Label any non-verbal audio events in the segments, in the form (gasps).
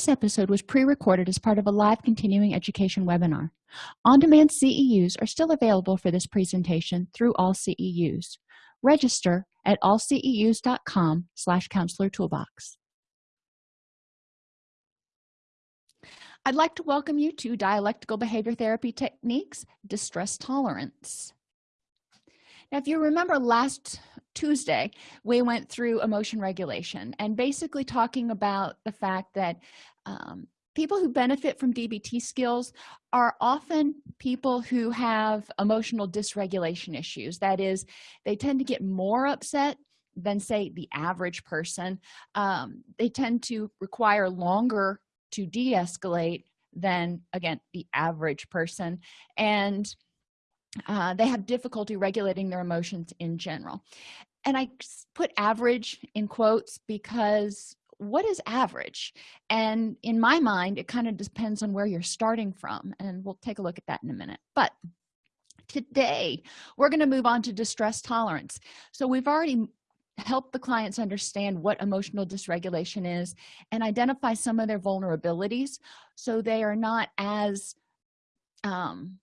this episode was pre-recorded as part of a live continuing education webinar. On-demand ceus are still available for this presentation through all ceus register at allceus.com slash counselor toolbox. I'd like to welcome you to dialectical behavior therapy techniques distress tolerance. Now if you remember last tuesday we went through emotion regulation and basically talking about the fact that um, people who benefit from dbt skills are often people who have emotional dysregulation issues. That is they tend to get more upset than say the average person. Um, they tend to require longer to de-escalate than again the average person. And uh, they have difficulty regulating their emotions in general. And i put average in quotes because what is average? And in my mind it kind of depends on where you're starting from and we'll take a look at that in a minute. But today we're going to move on to distress tolerance. So we've already helped the clients understand what emotional dysregulation is and identify some of their vulnerabilities so they are not as um,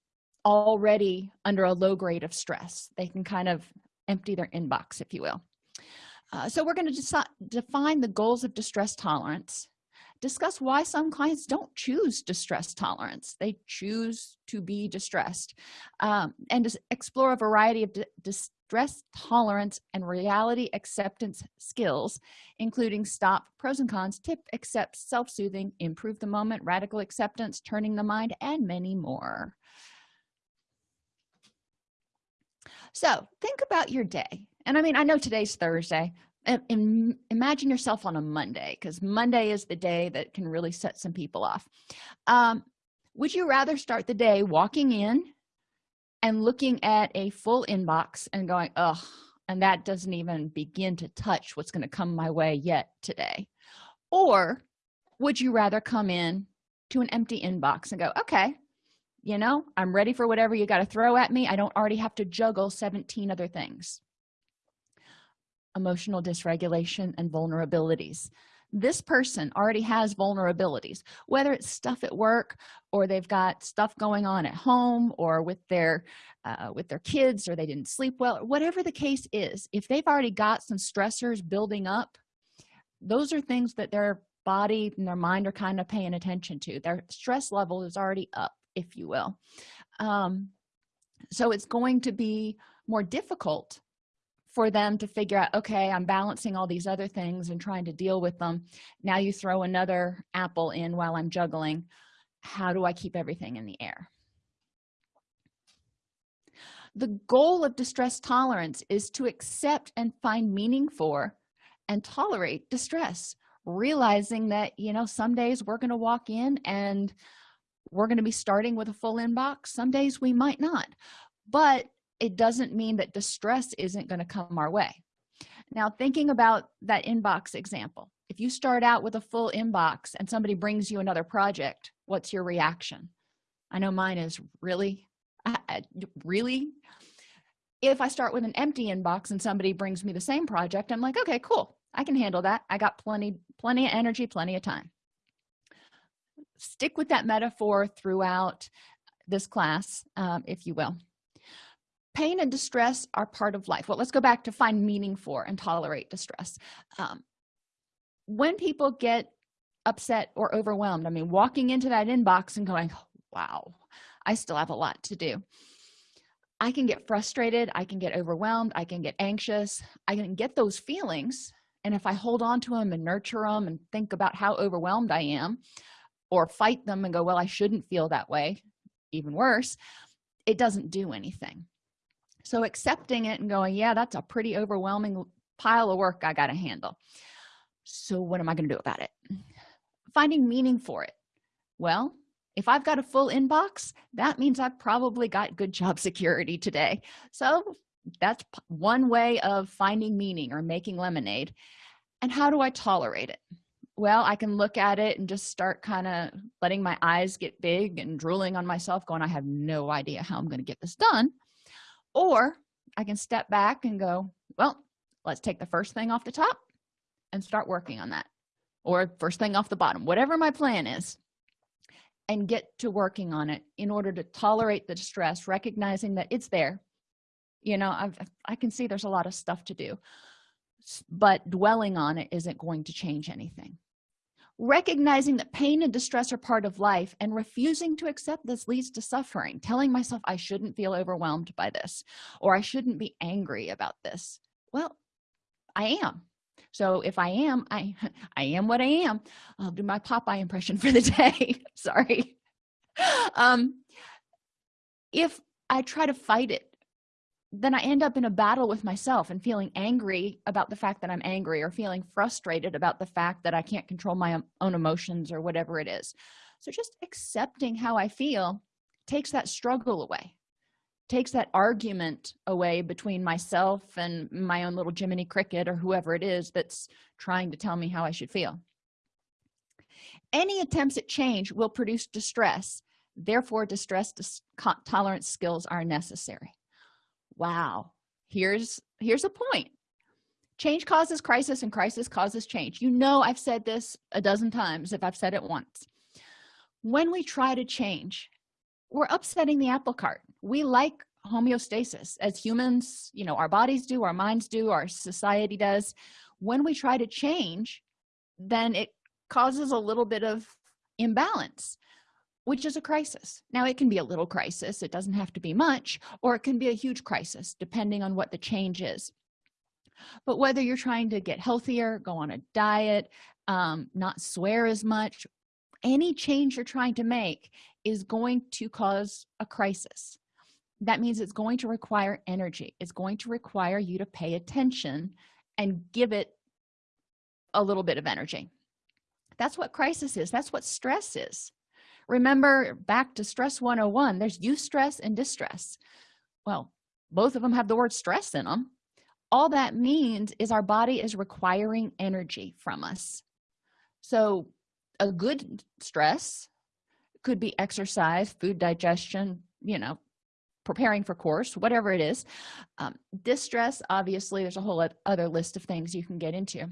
already under a low grade of stress. They can kind of empty their inbox if you will. Uh, so we're going to define the goals of distress tolerance discuss why some clients don't choose distress tolerance. They choose to be distressed um, and explore a variety of distress tolerance and reality acceptance skills including stop pros and cons tip accept self-soothing improve the moment radical acceptance turning the mind and many more so think about your day. And i mean i know today's thursday. Imagine yourself on a monday because monday is the day that can really set some people off. Um, would you rather start the day walking in and looking at a full inbox and going oh and that doesn't even begin to touch what's going to come my way yet today? Or would you rather come in to an empty inbox and go okay you know i'm ready for whatever you got to throw at me. I don't already have to juggle 17 other things. Emotional dysregulation and vulnerabilities. This person already has vulnerabilities whether it's stuff at work or they've got stuff going on at home or with their uh, with their kids or they didn't sleep well. Whatever the case is if they've already got some stressors building up those are things that their body and their mind are kind of paying attention to. Their stress level is already up if you will. Um, so it's going to be more difficult for them to figure out okay i'm balancing all these other things and trying to deal with them. Now you throw another apple in while i'm juggling. How do i keep everything in the air? The goal of distress tolerance is to accept and find meaning for and tolerate distress realizing that you know some days we're going to walk in and we're going to be starting with a full inbox. Some days we might not but it doesn't mean that distress isn't going to come our way. Now thinking about that inbox example if you start out with a full inbox and somebody brings you another project what's your reaction? I know mine is really really? If i start with an empty inbox and somebody brings me the same project i'm like okay cool. I can handle that. I got plenty plenty of energy plenty of time stick with that metaphor throughout this class um, if you will. Pain and distress are part of life. Well let's go back to find meaning for and tolerate distress. Um, when people get upset or overwhelmed i mean walking into that inbox and going wow i still have a lot to do. I can get frustrated i can get overwhelmed i can get anxious i can get those feelings and if i hold on to them and nurture them and think about how overwhelmed i am or fight them and go well i shouldn't feel that way. Even worse it doesn't do anything. So accepting it and going yeah that's a pretty overwhelming pile of work i got to handle. So what am i going to do about it? Finding meaning for it. Well if i've got a full inbox that means i've probably got good job (laughs) security today. So that's one way of finding meaning or making lemonade. And how do i tolerate it well i can look at it and just start kind of letting my eyes get big and drooling on myself going i have no idea how i'm going to get this done. Or i can step back and go well let's take the first thing off the top and start working on that. Or first thing off the bottom whatever my plan is and get to working on it in order to tolerate the stress recognizing that it's there. You know I've, i can see there's a lot of stuff to do but dwelling on it isn't going to change anything recognizing that pain and distress are part of life and refusing to accept this leads to suffering telling myself i shouldn't feel overwhelmed by this or i shouldn't be angry about this. Well i am. So if i am i (laughs) i am what i am. I'll do my popeye impression for the (laughs) day. (laughs) Sorry. Um if i try to fight it then i end up in a battle with myself and feeling angry about the fact that i'm angry or feeling frustrated about the fact that i can't control my own emotions or whatever it is. So just accepting how i feel takes that struggle away takes that argument away between myself and my own little jiminy cricket or whoever it is that's trying to tell me how i should feel. Any attempts at change will produce distress. Therefore distress tolerance skills are necessary wow. Here's here's a point. Change causes crisis and crisis causes change. You know i've said this a dozen times if i've said it once. When we try to change we're upsetting the apple cart. We like homeostasis as humans you know our bodies do our minds do our society does. When we try to change then it causes a little bit of imbalance which is a crisis. Now it can be a little crisis it doesn't have to be much or it can be a huge crisis depending on what the change is. But whether you're trying to get healthier go on a diet um, not swear as much any change you're trying to make is going to cause a crisis. That means it's going to require energy it's going to require you to pay attention and give it a little bit of energy. That's what crisis is that's what stress is remember back to stress 101 there's eustress and distress. Well both of them have the word stress in them all that means is our body is requiring energy from us. So a good stress could be exercise food digestion you know preparing for course whatever it is. Um, distress obviously there's a whole other list of things you can get into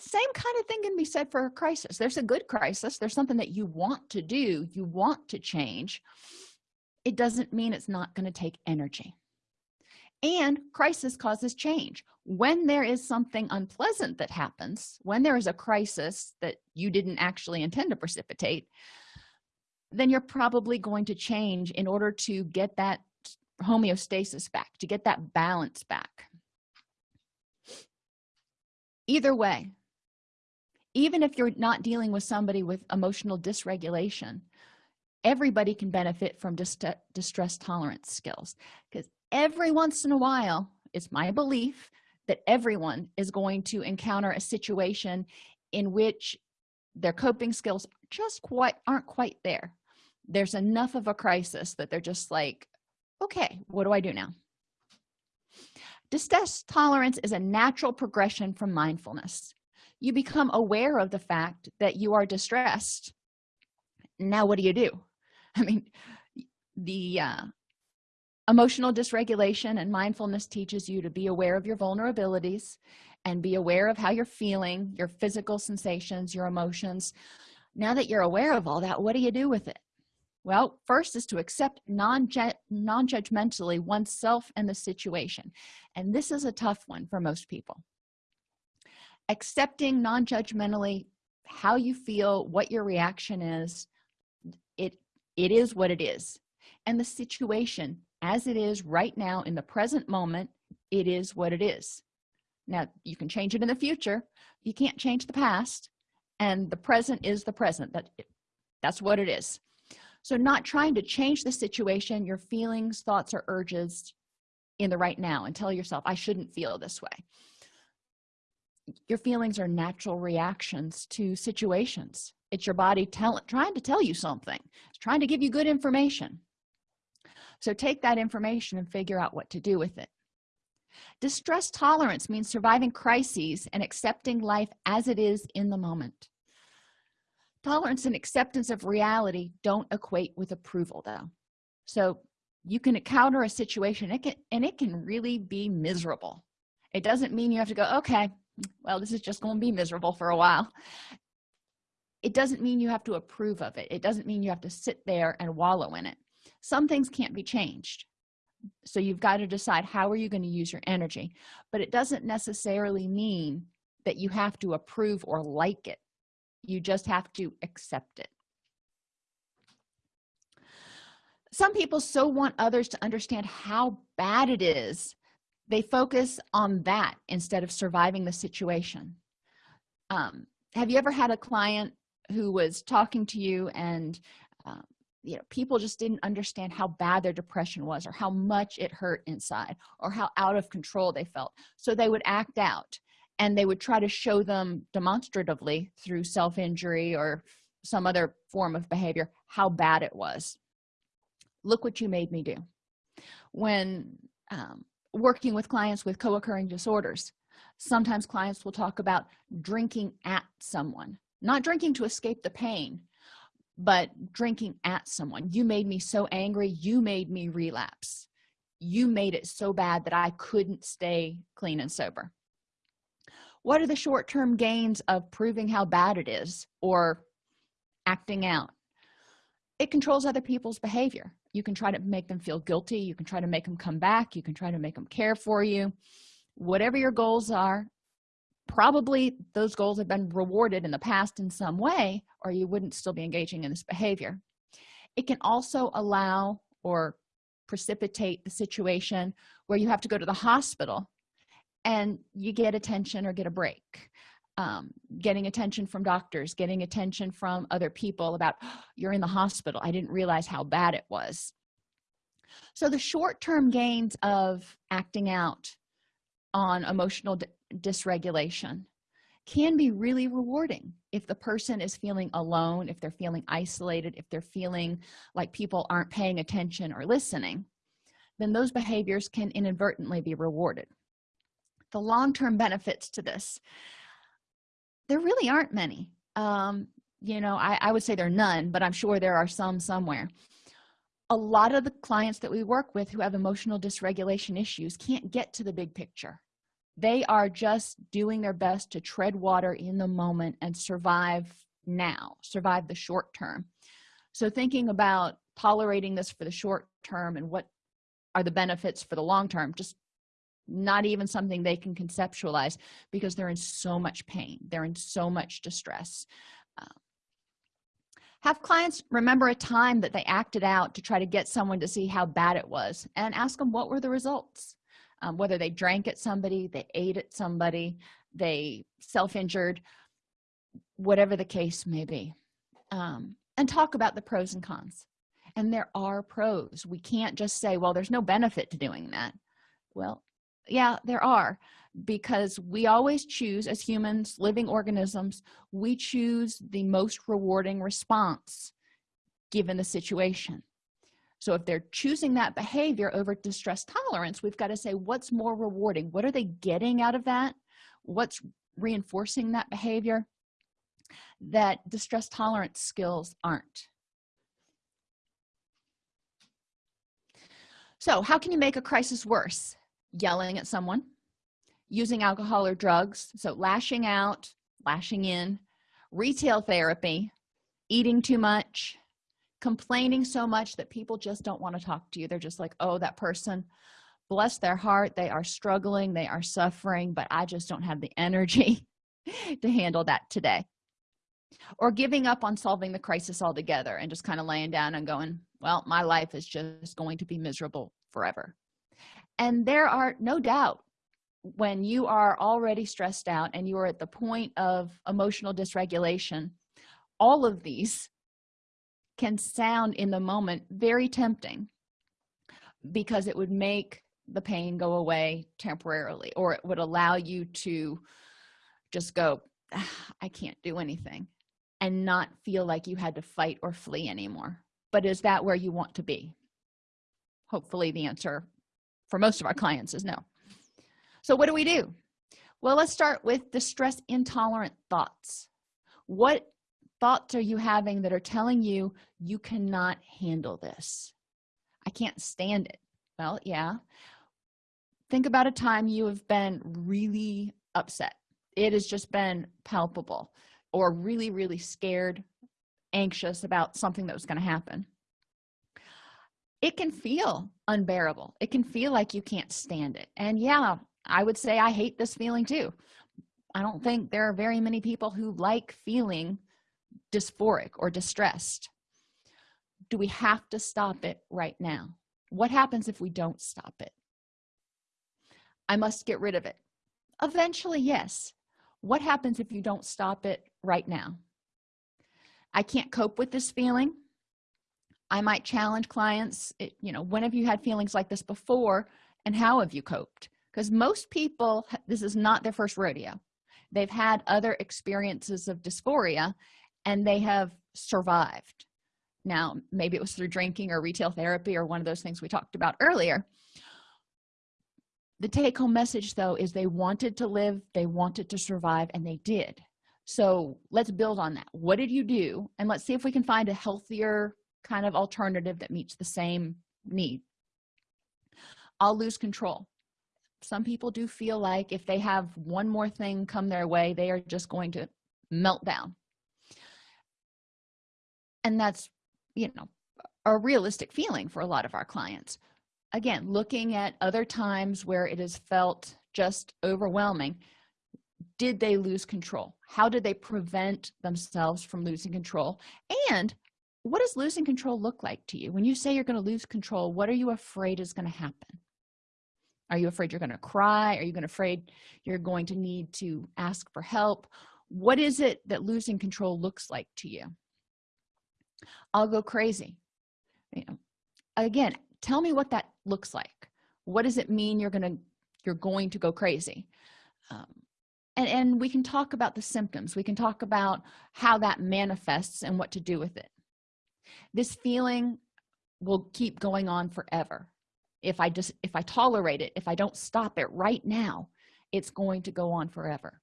same kind of thing can be said for a crisis. There's a good crisis there's something that you want to do you want to change. It doesn't mean it's not going to take energy. And crisis causes change. When there is something unpleasant that happens when there is a crisis that you didn't actually intend to precipitate then you're probably going to change in order to get that homeostasis back to get that balance back. Either way even if you're not dealing with somebody with emotional dysregulation everybody can benefit from dist distress tolerance skills. Because every once in a while it's my belief that everyone is going to encounter a situation in which their coping skills just quite aren't quite there. There's enough of a crisis that they're just like okay what do i do now? Distress tolerance is a natural progression from mindfulness you become aware of the fact that you are distressed. Now what do you do? (laughs) I mean the uh, emotional dysregulation and mindfulness teaches you to be aware of your vulnerabilities and be aware of how you're feeling your physical sensations your emotions. Now that you're aware of all that what do you do with it? Well first is to accept non-judgmentally oneself and the situation. And this is a tough one for most people accepting non-judgmentally how you feel what your reaction is it it is what it is. And the situation as it is right now in the present moment it is what it is. Now you can change it in the future. You can't change the past and the present is the present. That that's what it is. So not trying to change the situation your feelings thoughts or urges in the right now and tell yourself i shouldn't feel this way your feelings are natural reactions to situations. It's your body tell, trying to tell you something. It's trying to give you good information. So take that information and figure out what to do with it. Distress tolerance means surviving crises and accepting life as it is in the moment. Tolerance and acceptance of reality don't equate with approval though. So you can encounter a situation it can and it can really be miserable. It doesn't mean you have to go okay well this is just going to be miserable for a while. It doesn't mean you have to approve of it. It doesn't mean you have to sit there and wallow in it. Some things can't be changed. So you've got to decide how are you going to use your energy. But it doesn't necessarily mean that you have to approve or like it. You just have to accept it. Some people so want others to understand how bad it is they focus on that instead of surviving the situation. Um, have you ever had a client who was talking to you and um, you know people just didn't understand how bad their depression was or how much it hurt inside or how out of control they felt? So they would act out and they would try to show them demonstratively through self-injury or some other form of behavior how bad it was. Look what you made me do. When um, working with clients with co-occurring disorders. Sometimes clients will talk about drinking at someone not drinking to escape the pain but drinking at someone. You made me so angry you made me relapse. You made it so bad that i couldn't stay clean and sober. What are the short-term gains of proving how bad it is or acting out? It controls other people's behavior you can try to make them feel guilty you can try to make them come back you can try to make them care for you. Whatever your goals are probably those goals have been rewarded in the past in some way or you wouldn't still be engaging in this behavior. It can also allow or precipitate the situation where you have to go to the hospital and you get attention or get a break um, getting attention from doctors getting attention from other people about oh, (gasps) you're in the hospital. I didn't realize how bad it was. So the short-term gains of acting out on emotional dysregulation can be really rewarding if the person is feeling alone if they're feeling isolated if they're feeling like people aren't paying attention or listening then those behaviors can inadvertently be rewarded. The long-term benefits to this there really aren't many. Um you know I, I would say there are none but i'm sure there are some somewhere. A lot of the clients that we work with who have emotional dysregulation issues can't get to the big picture. They are just doing their best to tread water in the moment and survive now survive the short term. So thinking about tolerating this for the short term and what are the benefits for the long term just not even something they can conceptualize because they're in so much pain. They're in so much distress. Have clients remember a time that they acted out to try to get someone to see how bad it was and ask them what were the results? Um, whether they drank at somebody they ate at somebody they self-injured whatever the case may be. Um, and talk about the pros and cons. And there are pros. We can't just say well there's no benefit to doing that. Well yeah there are because we always choose as humans living organisms we choose the most rewarding response given the situation. So if they're choosing that behavior over distress tolerance we've got to say what's more rewarding? What are they getting out of that? What's reinforcing that behavior? That distress tolerance skills aren't. So how can you make a crisis worse yelling at someone using alcohol or drugs so lashing out lashing in retail therapy eating too much complaining so much that people just don't want to talk to you. They're just like oh that person bless their heart they are struggling they are suffering but i just don't have the energy (laughs) to handle that today. Or giving up on solving the crisis altogether and just kind of laying down and going well my life is just going to be miserable forever and there are no doubt when you are already stressed out and you are at the point of emotional dysregulation all of these can sound in the moment very tempting because it would make the pain go away temporarily or it would allow you to just go ah, i can't do anything and not feel like you had to fight or flee anymore. But is that where you want to be? Hopefully the answer for most of our clients is no. So what do we do? Well let's start with distress intolerant thoughts. What thoughts are you having that are telling you you cannot handle this. I can't stand it. Well yeah. Think about a time you have been really upset. It has just been palpable or really really scared anxious about something that was going to happen it can feel unbearable. It can feel like you can't stand it. And yeah i would say i hate this feeling too. I don't think there are very many people who like feeling dysphoric or distressed. Do we have to stop it right now? What happens if we don't stop it? I must get rid of it. Eventually yes. What happens if you don't stop it right now? I can't cope with this feeling i might challenge clients it, you know when have you had feelings like this before and how have you coped? Because most people this is not their first rodeo. They've had other experiences of dysphoria and they have survived. Now maybe it was through drinking or retail therapy or one of those things we talked about earlier. The take-home message though is they wanted to live they wanted to survive and they did. So let's build on that. What did you do? And let's see if we can find a healthier kind of alternative that meets the same need. I'll lose control. Some people do feel like if they have one more thing come their way they are just going to melt down. And that's you know a realistic feeling for a lot of our clients. Again looking at other times where it has felt just overwhelming did they lose control? How did they prevent themselves from losing control? And what does losing control look like to you? When you say you're going to lose control what are you afraid is going to happen? Are you afraid you're going to cry? Are you going to afraid you're going to need to ask for help? What is it that losing control looks like to you? I'll go crazy. You know again tell me what that looks like. What does it mean you're gonna you're going to go crazy? Um, and and we can talk about the symptoms. We can talk about how that manifests and what to do with it this feeling will keep going on forever. If i just if i tolerate it if i don't stop it right now it's going to go on forever.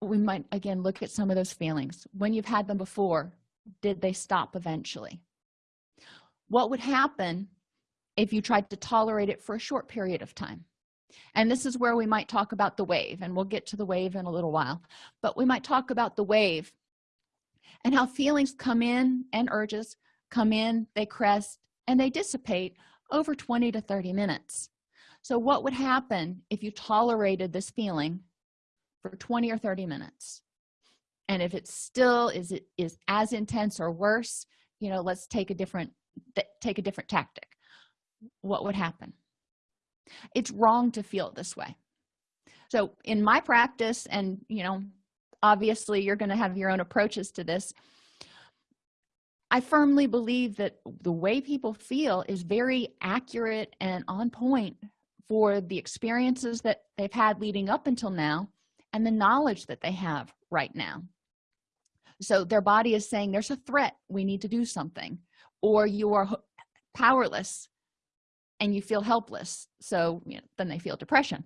We might again look at some of those feelings. When you've had them before did they stop eventually? What would happen if you tried to tolerate it for a short period of time? And this is where we might talk about the wave and we'll get to the wave in a little while. But we might talk about the wave and how feelings come in and urges come in they crest and they dissipate over 20 to 30 minutes. So what would happen if you tolerated this feeling for 20 or 30 minutes? And if it still is it is as intense or worse you know let's take a different take a different tactic. What would happen? It's wrong to feel this way. So in my practice and you know obviously you're going to have your own approaches to this. I firmly believe that the way people feel is very accurate and on point for the experiences that they've had leading up until now and the knowledge that they have right now. So their body is saying there's a threat. We need to do something. Or you are powerless and you feel helpless. So you know, then they feel depression.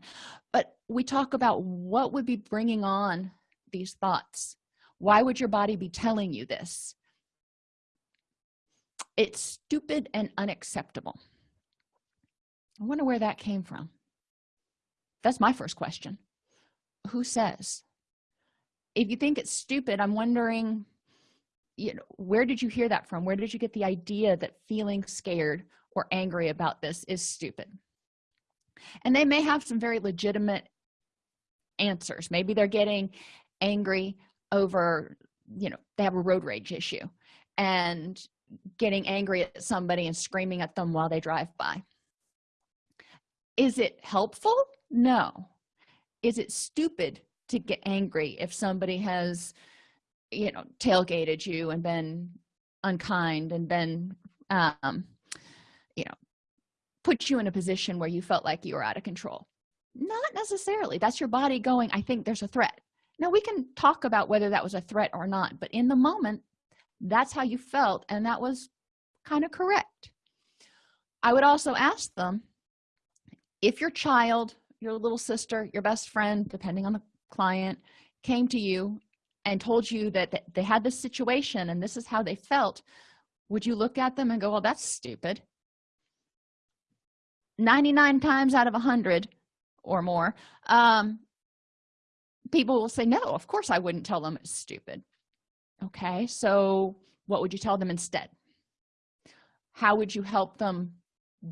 But we talk about what would be bringing on these thoughts. Why would your body be telling you this? It's stupid and unacceptable. I wonder where that came from. That's my first question. Who says? If you think it's stupid i'm wondering you know where did you hear that from? Where did you get the idea that feeling scared or angry about this is stupid? And they may have some very legitimate answers. Maybe they're getting angry over you know they have a road rage issue and getting angry at somebody and screaming at them while they drive by. Is it helpful? No. Is it stupid to get angry if somebody has you know tailgated you and been unkind and been um you know put you in a position where you felt like you were out of control? Not necessarily. That's your body going i think there's a threat now we can talk about whether that was a threat or not but in the moment that's how you felt and that was kind of correct. I would also ask them if your child your little sister your best friend depending on the client came to you and told you that they had this situation and this is how they felt would you look at them and go well that's stupid. 99 times out of a hundred or more um people will say no of course i wouldn't tell them it's stupid. Okay so what would you tell them instead? How would you help them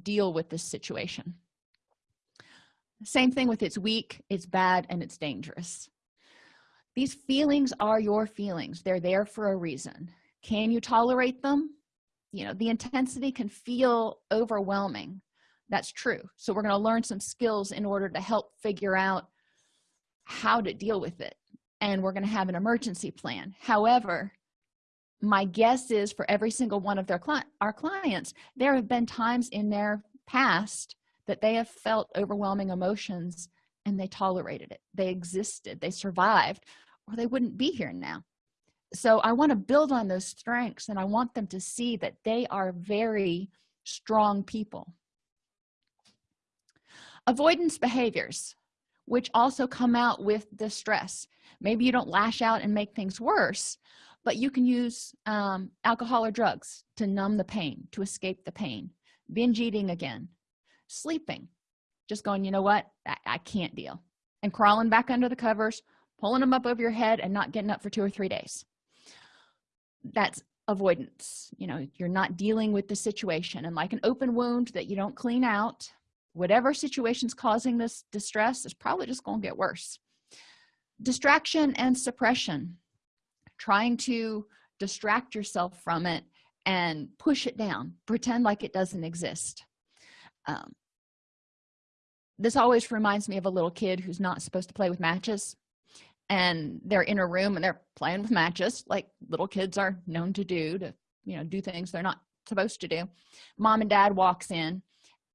deal with this situation? Same thing with it's weak it's bad and it's dangerous. These feelings are your feelings. They're there for a reason. Can you tolerate them? You know the intensity can feel overwhelming. That's true. So we're going to learn some skills in order to help figure out how to deal with it and we're going to have an emergency plan. However my guess is for every single one of their client our clients there have been times in their past that they have felt overwhelming emotions and they tolerated it. They existed they survived or they wouldn't be here now. So i want to build on those strengths and i want them to see that they are very strong people. Avoidance behaviors which also come out with the stress. Maybe you don't lash out and make things worse but you can use um, alcohol or drugs to numb the pain to escape the pain. Binge eating again. Sleeping. Just going you know what? I, I can't deal. And crawling back under the covers pulling them up over your head and not getting up for two or three days. That's avoidance. You know you're not dealing with the situation. And like an open wound that you don't clean out whatever situation's causing this distress is probably just going to get worse. Distraction and suppression. Trying to distract yourself from it and push it down. Pretend like it doesn't exist. Um, this always reminds me of a little kid who's not supposed to play with matches and they're in a room and they're playing with matches like little kids are known to do to you know do things they're not supposed to do. Mom and dad walks in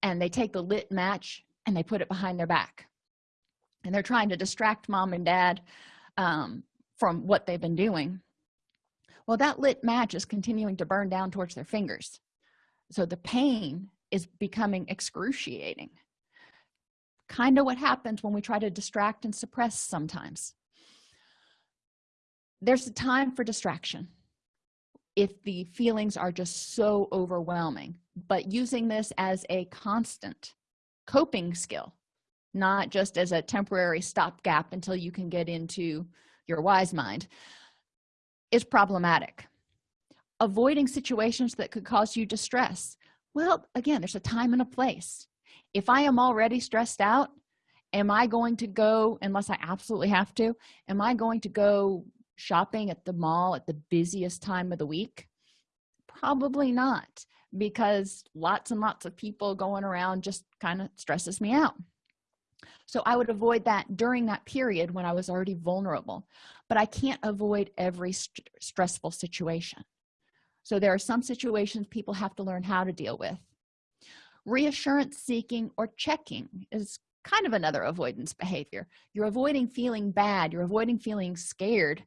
and they take the lit match and they put it behind their back. And they're trying to distract mom and dad um, from what they've been doing. Well that lit match is continuing to burn down towards their fingers. So the pain is becoming excruciating. Kind of what happens when we try to distract and suppress sometimes. There's a time for distraction if the feelings are just so overwhelming. But using this as a constant coping skill not just as a temporary stopgap until you can get into your wise mind is problematic. Avoiding situations that could cause you distress. Well again there's a time and a place. If i am already stressed out am i going to go unless i absolutely have to am i going to go shopping at the mall at the busiest time of the week? Probably not because lots and lots of people going around just kind of stresses me out. So i would avoid that during that period when i was already vulnerable but i can't avoid every st stressful situation. So there are some situations people have to learn how to deal with. Reassurance seeking or checking is kind of another avoidance behavior. You're avoiding feeling bad you're avoiding feeling scared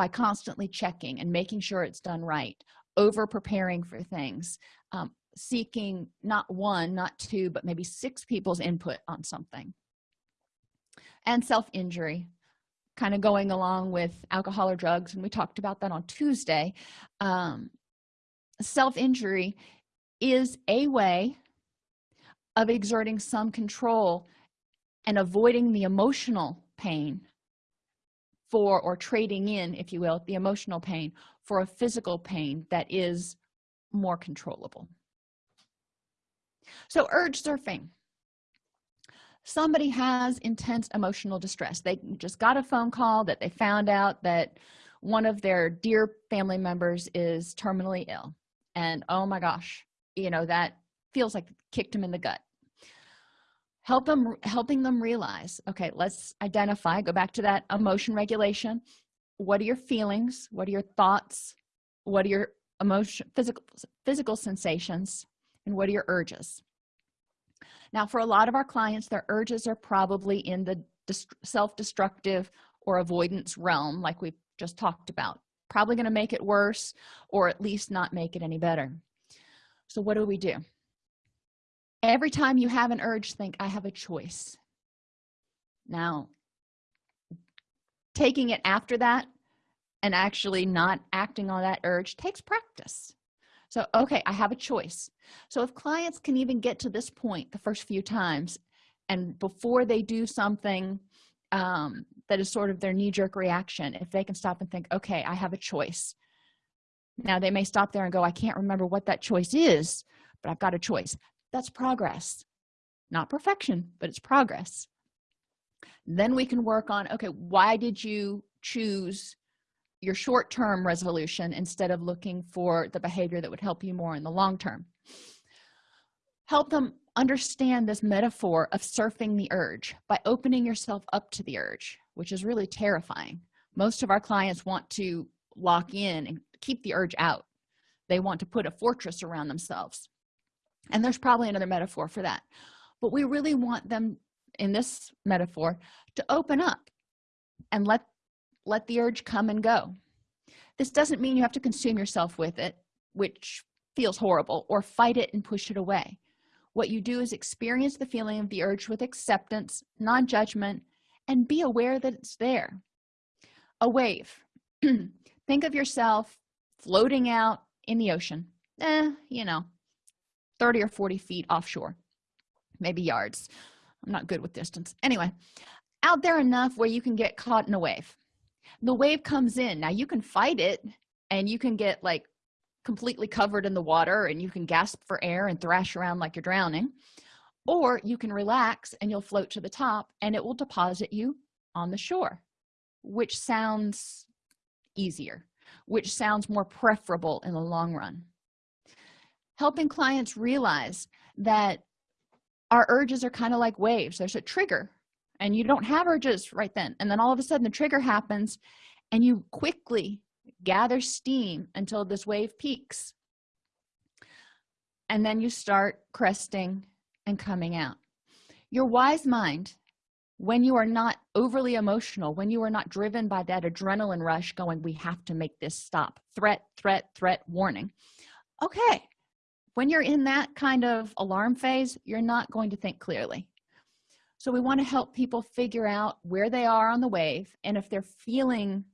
by constantly checking and making sure it's done right over preparing for things um, seeking not one not two but maybe six people's input on something. And self-injury kind of going along with alcohol or drugs and we talked about that on tuesday. Um, self-injury is a way of exerting some control and avoiding the emotional pain for or trading in if you will the emotional pain for a physical pain that is more controllable. So urge surfing. Somebody has intense emotional distress. They just got a phone call that they found out that one of their dear family members is terminally ill. And oh my gosh you know that feels like kicked them in the gut help them helping them realize okay let's identify go back to that emotion regulation. What are your feelings? What are your thoughts? What are your emotion physical physical sensations? And what are your urges? Now for a lot of our clients their urges are probably in the self-destructive or avoidance realm like we just talked about. Probably going to make it worse or at least not make it any better. So what do we do every time you have an urge think i have a choice. Now taking it after that and actually not acting on that urge takes practice. So okay i have a choice. So if clients can even get to this point the first few times and before they do something um, that is sort of their knee-jerk reaction if they can stop and think okay i have a choice. Now they may stop there and go i can't remember what that choice is but i've got a choice that's progress. Not perfection but it's progress. Then we can work on okay why did you choose your short-term resolution instead of looking for the behavior that would help you more in the long term? Help them understand this metaphor of surfing the urge by opening yourself up to the urge which is really terrifying. Most of our clients want to lock in and keep the urge out. They want to put a fortress around themselves and there's probably another metaphor for that. But we really want them in this metaphor to open up and let let the urge come and go. This doesn't mean you have to consume yourself with it which feels horrible or fight it and push it away. What you do is experience the feeling of the urge with acceptance non-judgment and be aware that it's there. A wave. (clears throat) Think of yourself floating out in the ocean. Eh, you know 30 or 40 feet offshore maybe yards. I'm not good with distance. Anyway out there enough where you can get caught in a wave. The wave comes in. Now you can fight it and you can get like completely covered in the water and you can gasp for air and thrash around like you're drowning. Or you can relax and you'll float to the top and it will deposit you on the shore which sounds easier which sounds more preferable in the long run helping clients realize that our urges are kind of like waves. There's a trigger and you don't have urges right then and then all of a sudden the trigger happens and you quickly gather steam until this wave peaks. And then you start cresting and coming out. Your wise mind when you are not overly emotional when you are not driven by that adrenaline rush going we have to make this stop. Threat threat threat warning. Okay when you're in that kind of alarm phase you're not going to think clearly. So we want to help people figure out where they are on the wave and if they're feeling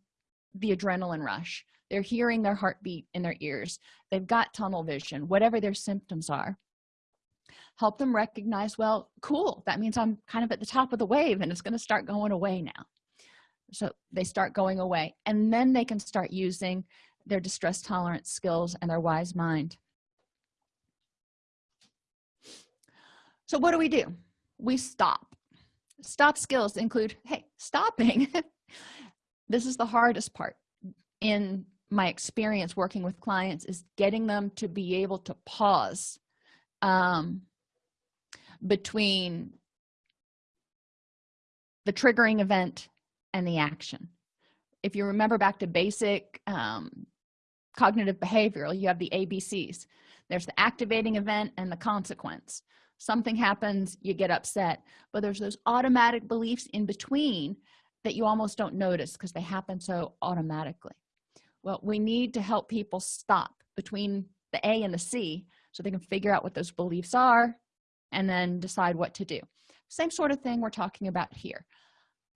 the adrenaline rush they're hearing their heartbeat in their ears they've got tunnel vision whatever their symptoms are. Help them recognize well cool that means i'm kind of at the top of the wave and it's going to start going away now. So they start going away and then they can start using their distress tolerance skills and their wise mind so what do we do? We stop. Stop skills include hey stopping. (laughs) This is the hardest part in my experience working with clients is getting them to be able to pause um, between the triggering event and the action. If you remember back to basic um, cognitive behavioral you have the abcs there's the activating event and the consequence something happens you get upset. But there's those automatic beliefs in between that you almost don't notice because they happen so automatically. Well we need to help people stop between the a and the c so they can figure out what those beliefs are and then decide what to do. Same sort of thing we're talking about here.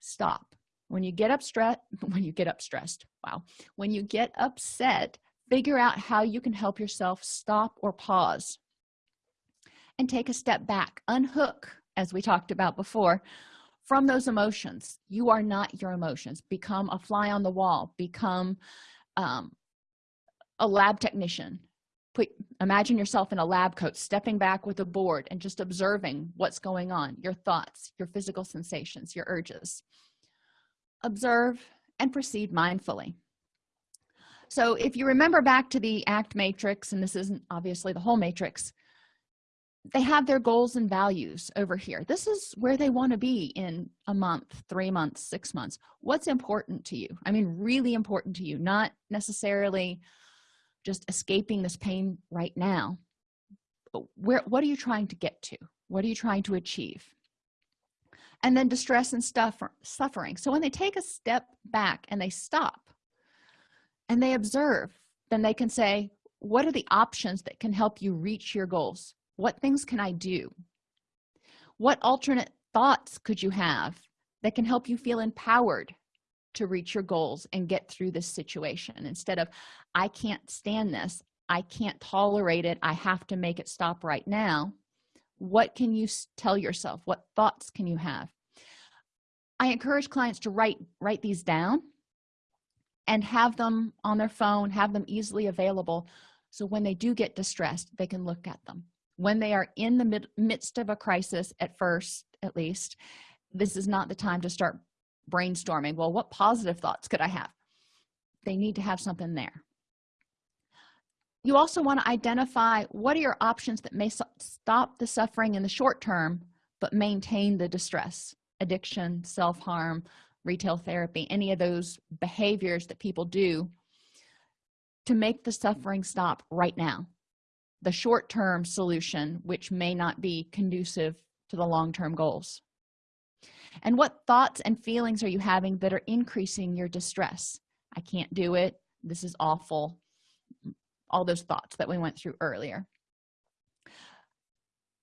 Stop. When you get upset (laughs) when you get up stressed wow. When you get upset figure out how you can help yourself stop or pause and take a step back unhook as we talked about before from those emotions. You are not your emotions. Become a fly on the wall. Become um, a lab technician. Put imagine yourself in a lab coat stepping back with a board and just observing what's going on your thoughts your physical sensations your urges. Observe and proceed mindfully. So if you remember back to the act matrix and this isn't obviously the whole matrix they have their goals and values over here. This is where they want to be in a month three months six months. What's important to you? I mean really important to you not necessarily just escaping this pain right now. But where what are you trying to get to? What are you trying to achieve? And then distress and stuff suffering. So when they take a step back and they stop and they observe then they can say what are the options that can help you reach your goals what things can i do? What alternate thoughts could you have that can help you feel empowered to reach your goals and get through this situation? Instead of i can't stand this. I can't tolerate it. I have to make it stop right now what can you tell yourself? What thoughts can you have? I encourage clients to write write these down and have them on their phone have them easily available so when they do get distressed they can look at them when they are in the mid midst of a crisis at first at least this is not the time to start brainstorming well what positive thoughts could i have? They need to have something there. You also want to identify what are your options that may stop the suffering in the short term but maintain the distress addiction self-harm retail therapy any of those behaviors that people do to make the suffering stop right now the short-term solution which may not be conducive to the long-term goals. And what thoughts and feelings are you having that are increasing your distress? I can't do it. This is awful. All those thoughts that we went through earlier.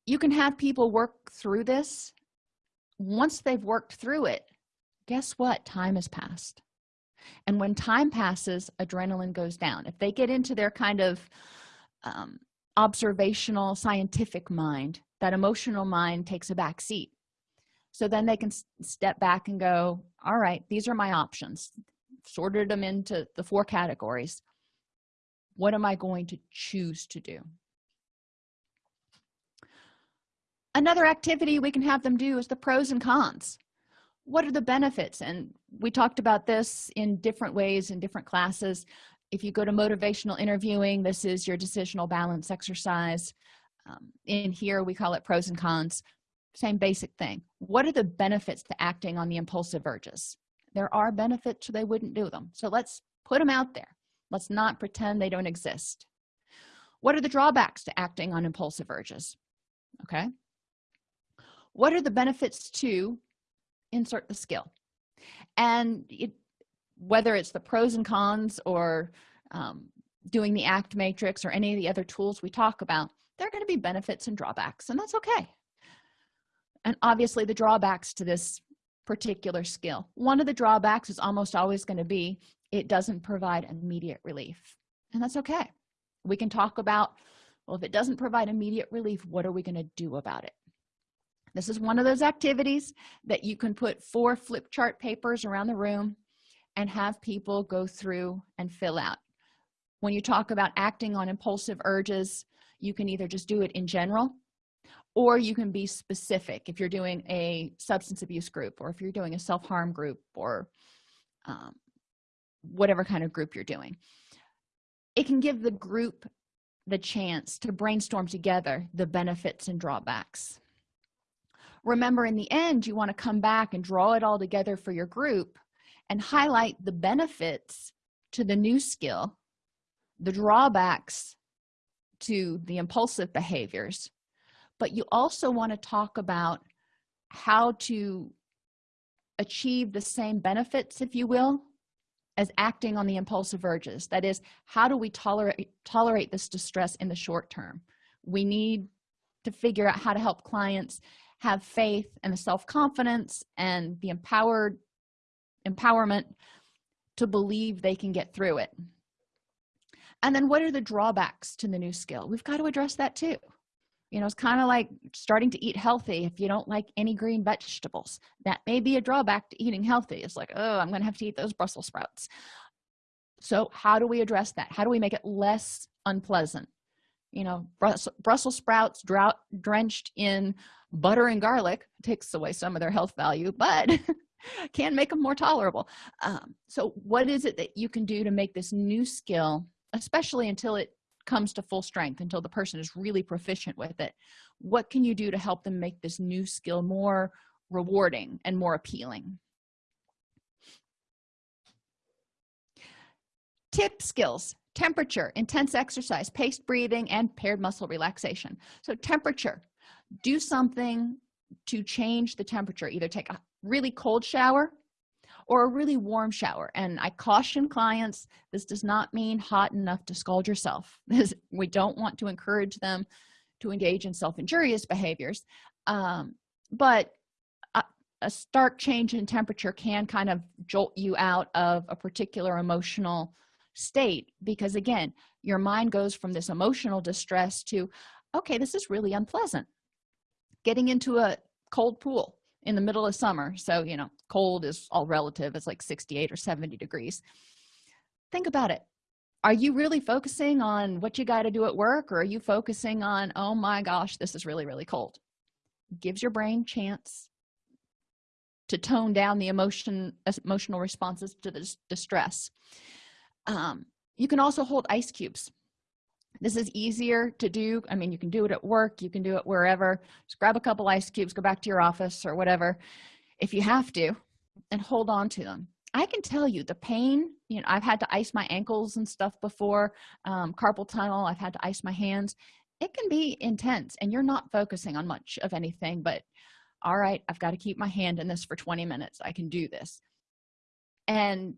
You can have people work through this. Once they've worked through it guess what? Time has passed. And when time passes adrenaline goes down. If they get into their kind of um, observational scientific mind that emotional mind takes a back seat. So then they can step back and go all right these are my options. Sorted them into the four categories. What am i going to choose to do? Another activity we can have them do is the pros and cons. What are the benefits? And we talked about this in different ways in different classes if you go to motivational interviewing this is your decisional balance exercise. Um, in here we call it pros and cons. Same basic thing. What are the benefits to acting on the impulsive urges? There are benefits or they wouldn't do them. So let's put them out there. Let's not pretend they don't exist. What are the drawbacks to acting on impulsive urges? Okay. What are the benefits to insert the skill? And it, whether it's the pros and cons or um, doing the act matrix or any of the other tools we talk about there are going to be benefits and drawbacks and that's okay. And obviously the drawbacks to this particular skill. One of the drawbacks is almost always going to be it doesn't provide immediate relief and that's okay. We can talk about well if it doesn't provide immediate relief what are we going to do about it? This is one of those activities that you can put four flip chart papers around the room and have people go through and fill out. When you talk about acting on impulsive urges you can either just do it in general or you can be specific if you're doing a substance abuse group or if you're doing a self-harm group or um, whatever kind of group you're doing. It can give the group the chance to brainstorm together the benefits and drawbacks. Remember in the end you want to come back and draw it all together for your group and highlight the benefits to the new skill the drawbacks to the impulsive behaviors. But you also want to talk about how to achieve the same benefits if you will as acting on the impulsive urges. That is how do we tolerate tolerate this distress in the short term? We need to figure out how to help clients have faith and the self-confidence and the empowered empowerment to believe they can get through it. And then what are the drawbacks to the new skill? We've got to address that too. You know it's kind of like starting to eat healthy if you don't like any green vegetables. That may be a drawback to eating healthy. It's like oh i'm gonna have to eat those brussels sprouts. So how do we address that? How do we make it less unpleasant? You know brussels sprouts drought drenched in butter and garlic takes away some of their health value but (laughs) (laughs) can make them more tolerable. Um, so what is it that you can do to make this new skill especially until it comes to full strength until the person is really proficient with it what can you do to help them make this new skill more rewarding and more appealing? Tip skills. Temperature intense exercise paced breathing and paired muscle relaxation. So temperature. Do something to change the temperature. Either take a really cold shower or a really warm shower. And i caution clients this does not mean hot enough to scald yourself. (laughs) We don't want to encourage them to engage in self-injurious behaviors. Um, but a, a stark change in temperature can kind of jolt you out of a particular emotional state because again your mind goes from this emotional distress to okay this is really unpleasant. Getting into a cold pool in the middle of summer. So you know cold is all relative it's like 68 or 70 degrees. Think about it. Are you really focusing on what you got to do at work or are you focusing on oh my gosh this is really really cold? Gives your brain chance to tone down the emotion emotional responses to the distress um, you can also hold ice cubes this is easier to do. I mean you can do it at work you can do it wherever. Just grab a couple ice cubes go back to your office or whatever if you have to and hold on to them. I can tell you the pain you know i've had to ice my ankles and stuff before um, carpal tunnel i've had to ice my hands. It can be intense and you're not focusing on much of anything but all right i've got to keep my hand in this for 20 minutes i can do this. And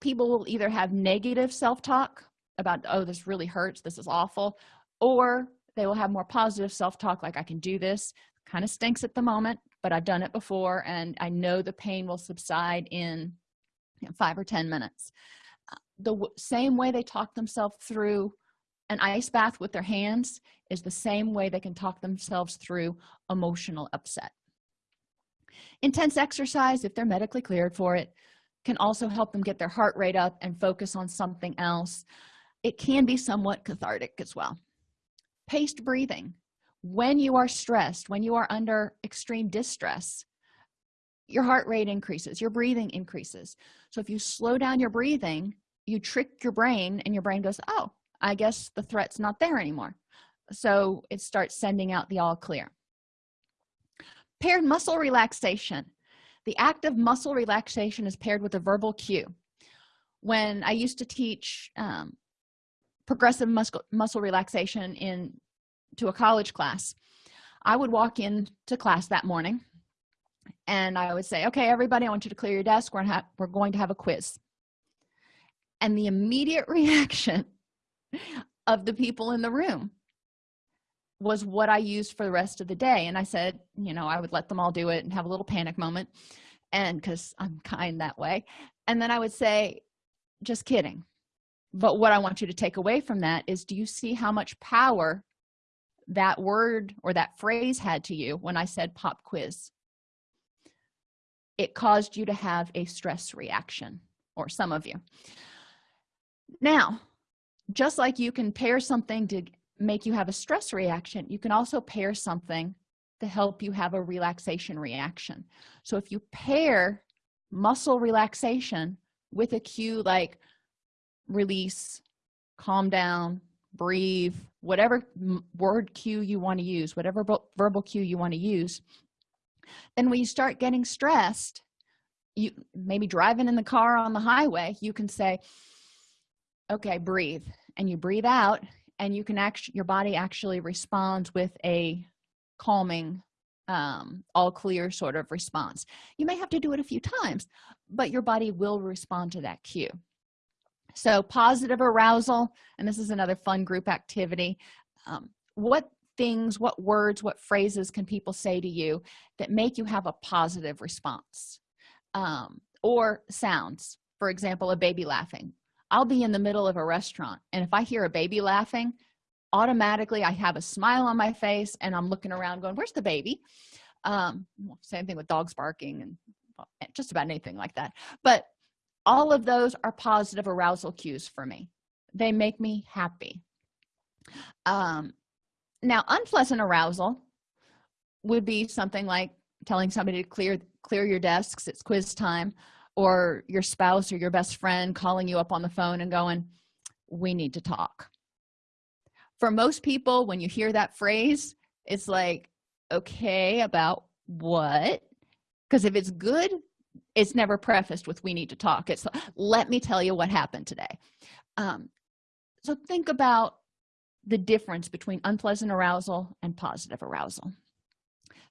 people will either have negative self-talk about oh this really hurts. This is awful. Or they will have more positive self-talk like i can do this. Kind of stinks at the moment but i've done it before and i know the pain will subside in you know, five or ten minutes. Uh, the same way they talk themselves through an ice bath with their hands is the same way they can talk themselves through emotional upset. Intense exercise if they're medically cleared for it can also help them get their heart rate up and focus on something else it can be somewhat cathartic as well. Paced breathing. When you are stressed when you are under extreme distress your heart rate increases your breathing increases. So if you slow down your breathing you trick your brain and your brain goes oh i guess the threat's not there anymore. So it starts sending out the all clear. Paired muscle relaxation. The act of muscle relaxation is paired with a verbal cue. When i used to teach um, progressive muscle muscle relaxation in to a college class. I would walk in to class that morning and i would say okay everybody i want you to clear your desk. We're, we're going to have a quiz. And the immediate (laughs) reaction of the people in the room was what i used for the rest of the day. And i said you know i would let them all do it and have a little panic moment and because i'm kind that way. And then i would say just kidding but what i want you to take away from that is do you see how much power that word or that phrase had to you when i said pop quiz? It caused you to have a stress reaction or some of you. Now just like you can pair something to make you have a stress reaction you can also pair something to help you have a relaxation reaction. So if you pair muscle relaxation with a cue like release calm down breathe whatever word cue you want to use whatever verbal cue you want to use. Then when you start getting stressed you maybe driving in the car on the highway you can say okay breathe. And you breathe out and you can actually your body actually responds with a calming um, all clear sort of response. You may have to do it a few times but your body will respond to that cue so positive arousal and this is another fun group activity. Um, what things what words what phrases can people say to you that make you have a positive response? Um, or sounds. For example a baby laughing. I'll be in the middle of a restaurant and if i hear a baby laughing automatically i have a smile on my face and i'm looking around going where's the baby? Um same thing with dogs barking and just about anything like that. But all of those are positive arousal cues for me. They make me happy. Um now unpleasant arousal would be something like telling somebody to clear clear your desks it's quiz time or your spouse or your best friend calling you up on the phone and going we need to talk. For most people when you hear that phrase it's like okay about what? Because if it's good it's never prefaced with we need to talk. It's let me tell you what happened today. Um, so think about the difference between unpleasant arousal and positive arousal.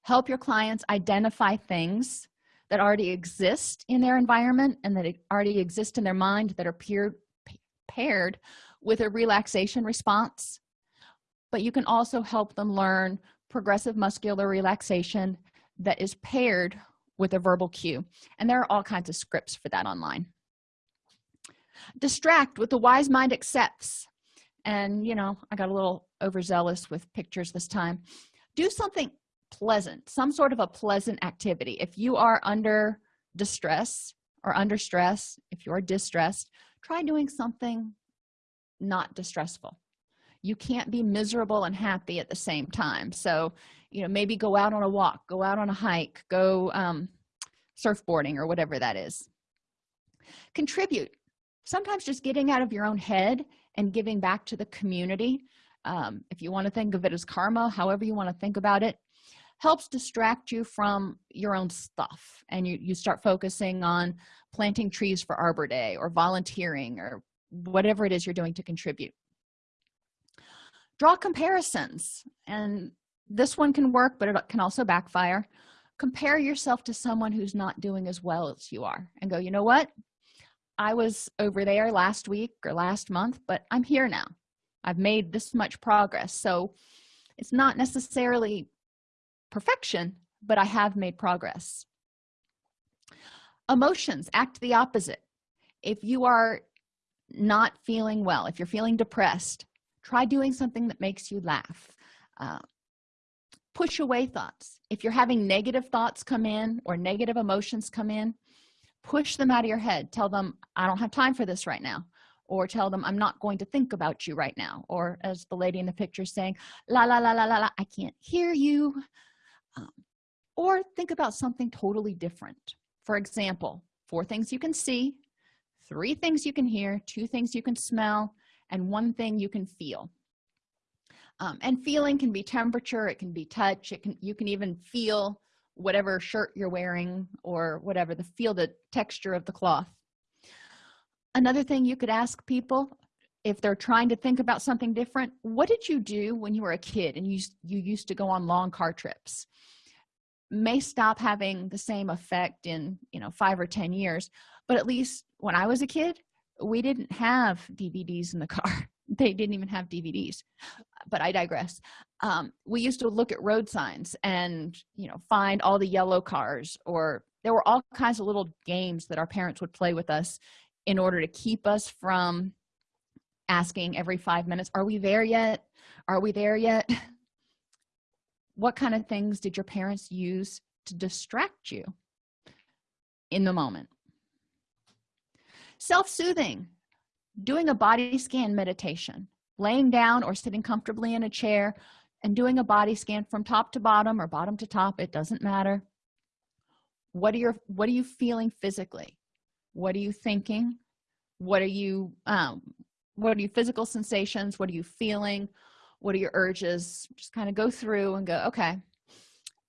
Help your clients identify things that already exist in their environment and that already exist in their mind that are peer, paired with a relaxation response. But you can also help them learn progressive muscular relaxation that is paired with a verbal cue. And there are all kinds of scripts for that online. Distract with the wise mind accepts. And you know i got a little overzealous with pictures this time. Do something pleasant some sort of a pleasant activity. If you are under distress or under stress if you're distressed try doing something not distressful you can't be miserable and happy at the same time. So you know maybe go out on a walk go out on a hike go um, surfboarding or whatever that is. Contribute. Sometimes just getting out of your own head and giving back to the community. Um, if you want to think of it as karma however you want to think about it helps distract you from your own stuff. And you, you start focusing on planting trees for arbor day or volunteering or whatever it is you're doing to contribute draw comparisons. And this one can work but it can also backfire. Compare yourself to someone who's not doing as well as you are and go you know what? I was over there last week or last month but i'm here now. I've made this much progress. So it's not necessarily perfection but i have made progress. Emotions act the opposite. If you are not feeling well if you're feeling depressed try doing something that makes you laugh. Uh, push away thoughts. If you're having negative thoughts come in or negative emotions come in push them out of your head. Tell them i don't have time for this right now. Or tell them i'm not going to think about you right now. Or as the lady in the picture saying la la la la la, la i can't hear you. Um, or think about something totally different. For example four things you can see three things you can hear two things you can smell and one thing you can feel. Um, and feeling can be temperature it can be touch it can you can even feel whatever shirt you're wearing or whatever the feel the texture of the cloth. Another thing you could ask people if they're trying to think about something different what did you do when you were a kid and you you used to go on long car trips? May stop having the same effect in you know five or ten years but at least when i was a kid we didn't have dvds in the car. (laughs) They didn't even have dvds but i digress. Um, we used to look at road signs and you know find all the yellow cars or there were all kinds of little games that our parents would play with us in order to keep us from asking every five minutes are we there yet? Are we there yet? (laughs) What kind of things did your parents use to distract you in the moment self-soothing doing a body scan meditation laying down or sitting comfortably in a chair and doing a body scan from top to bottom or bottom to top it doesn't matter. What are your what are you feeling physically? What are you thinking? What are you um what are your physical sensations? What are you feeling? What are your urges? Just kind of go through and go okay.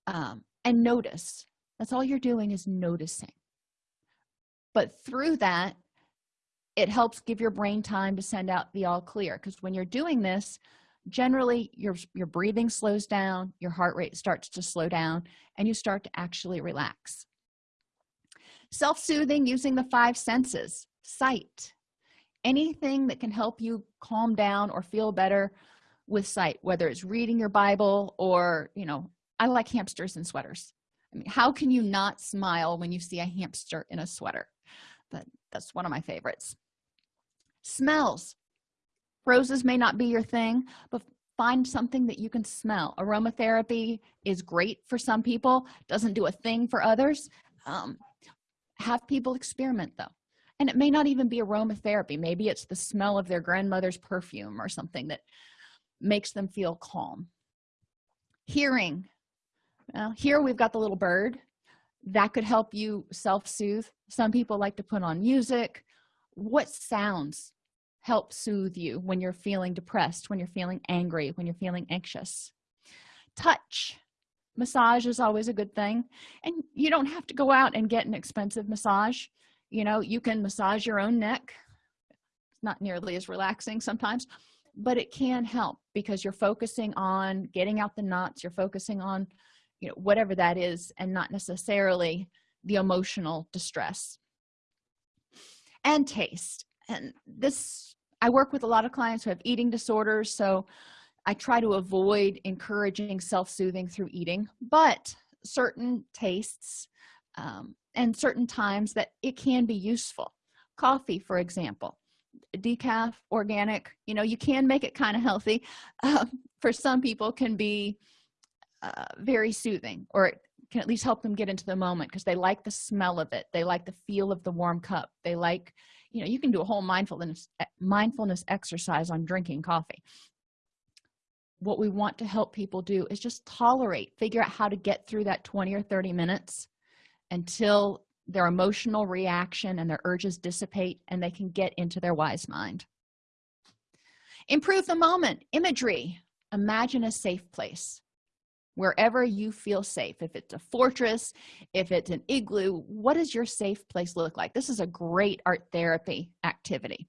Um and notice. That's all you're doing is noticing. But through that it helps give your brain time to send out the all clear because when you're doing this generally your your breathing slows down your heart rate starts to slow down and you start to actually relax. Self-soothing using the five senses sight. Anything that can help you calm down or feel better with sight whether it's reading your bible or you know i like hamsters and sweaters. I mean how can you not smile when you see a hamster in a sweater? But that's one of my favorites. Smells. Roses may not be your thing but find something that you can smell. Aromatherapy is great for some people doesn't do a thing for others. Um, have people experiment though. And it may not even be aromatherapy. Maybe it's the smell of their grandmother's perfume or something that makes them feel calm. Hearing. Well, here we've got the little bird that could help you self-soothe. Some people like to put on music. What sounds help soothe you when you're feeling depressed when you're feeling angry when you're feeling anxious? Touch. Massage is always a good thing. And you don't have to go out and get an expensive massage. You know you can massage your own neck. It's not nearly as relaxing sometimes but it can help because you're focusing on getting out the knots. You're focusing on you know whatever that is and not necessarily the emotional distress. And taste. And this i work with a lot of clients who have eating disorders so i try to avoid encouraging self-soothing through eating but certain tastes um, and certain times that it can be useful. Coffee for example. Decaf organic you know you can make it kind of healthy. (laughs) Um, for some people can be uh, very soothing or it can at least help them get into the moment because they like the smell of it. They like the feel of the warm cup. They like you know you can do a whole mindfulness mindfulness exercise on drinking coffee. What we want to help people do is just tolerate figure out how to get through that 20 or 30 minutes until their emotional reaction and their urges dissipate and they can get into their wise mind. Improve the moment. Imagery. Imagine a safe place wherever you feel safe if it's a fortress if it's an igloo what does your safe place look like? This is a great art therapy activity.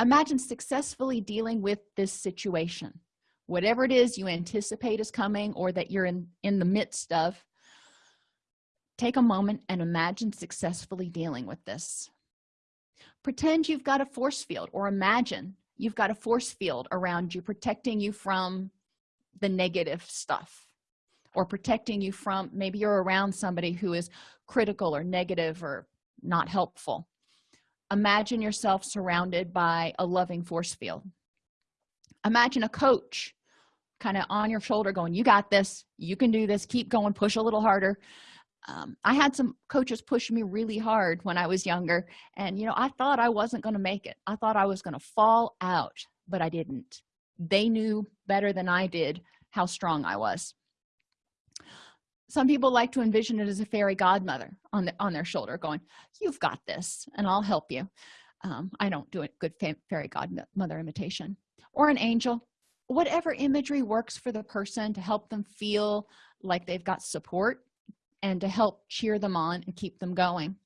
Imagine successfully dealing with this situation. Whatever it is you anticipate is coming or that you're in in the midst of take a moment and imagine successfully dealing with this. Pretend you've got a force field or imagine you've got a force field around you protecting you from the negative stuff or protecting you from maybe you're around somebody who is critical or negative or not helpful. Imagine yourself surrounded by a loving force field. Imagine a coach kind of on your shoulder going you got this. You can do this. Keep going. Push a little harder. Um, i had some coaches push me really hard when i was younger and you know i thought i wasn't going to make it. I thought i was going to fall out but i didn't they knew better than i did how strong i was. Some people like to envision it as a fairy godmother on the on their shoulder going you've got this and i'll help you. Um, i don't do a good fairy godmother imitation. Or an angel. Whatever imagery works for the person to help them feel like they've got support and to help cheer them on and keep them going.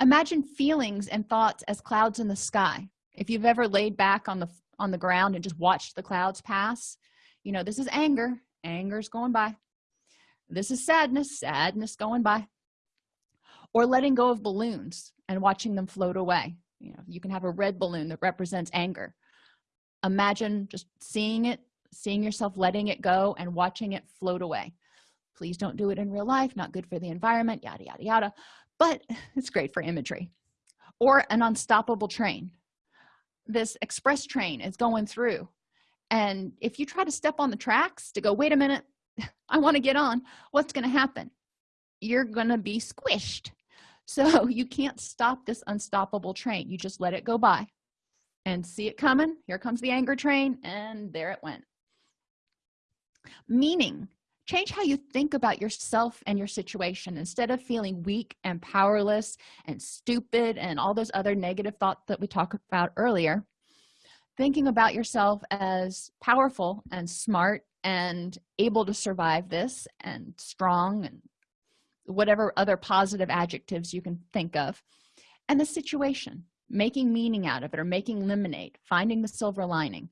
Imagine feelings and thoughts as clouds in the sky. If you've ever laid back on the on the ground and just watched the clouds pass. You know this is anger. Anger's going by. This is sadness. Sadness going by. Or letting go of balloons and watching them float away. You know you can have a red balloon that represents anger. Imagine just seeing it seeing yourself letting it go and watching it float away. Please don't do it in real life. Not good for the environment. Yada yada yada. But (laughs) it's great for imagery. Or an unstoppable train this express train is going through. And if you try to step on the tracks to go wait a minute (laughs) i want to get on. What's going to happen? You're going to be squished. So (laughs) you can't stop this unstoppable train. You just let it go by and see it coming. Here comes the anger train and there it went. Meaning change how you think about yourself and your situation. Instead of feeling weak and powerless and stupid and all those other negative thoughts that we talked about earlier thinking about yourself as powerful and smart and able to survive this and strong and whatever other positive adjectives you can think of. And the situation making meaning out of it or making lemonade finding the silver lining.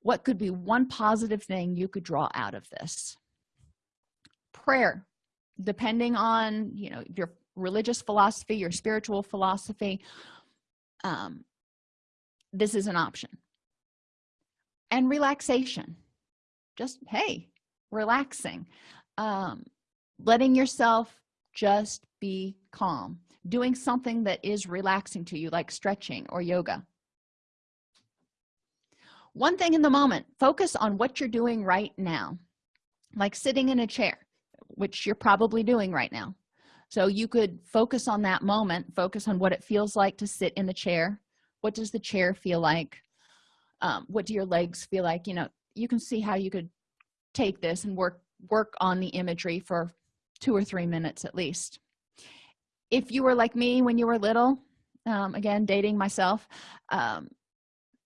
What could be one positive thing you could draw out of this prayer depending on you know your religious philosophy your spiritual philosophy um, this is an option. And relaxation. Just hey relaxing. Um, letting yourself just be calm. Doing something that is relaxing to you like stretching or yoga. One thing in the moment focus on what you're doing right now. Like sitting in a chair which you're probably doing right now. So you could focus on that moment focus on what it feels like to sit in the chair. What does the chair feel like? Um, what do your legs feel like? You know you can see how you could take this and work work on the imagery for two or three minutes at least. If you were like me when you were little um, again dating myself um,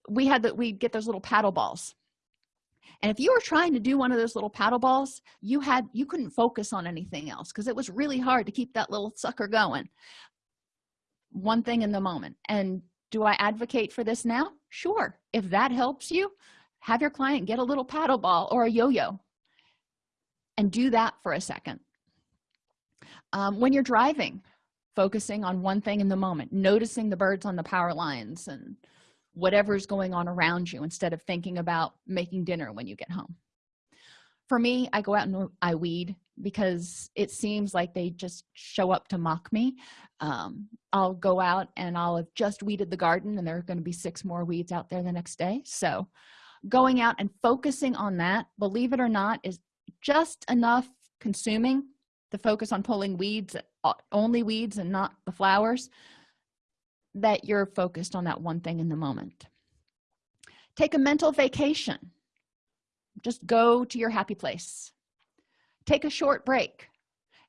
we had that we get those little paddle balls and if you were trying to do one of those little paddle balls you had you couldn't focus on anything else because it was really hard to keep that little sucker going. One thing in the moment. And do i advocate for this now? Sure. If that helps you have your client get a little paddle ball or a yo-yo and do that for a second. Um, when you're driving focusing on one thing in the moment noticing the birds on the power lines and whatever's going on around you instead of thinking about making dinner when you get home. For me i go out and i weed because it seems like they just show up to mock me. Um, i'll go out and i'll have just weeded the garden and there are going to be six more weeds out there the next day. So going out and focusing on that believe it or not is just enough consuming to focus on pulling weeds uh, only weeds and not the flowers that you're focused on that one thing in the moment. Take a mental vacation. Just go to your happy place. Take a short break.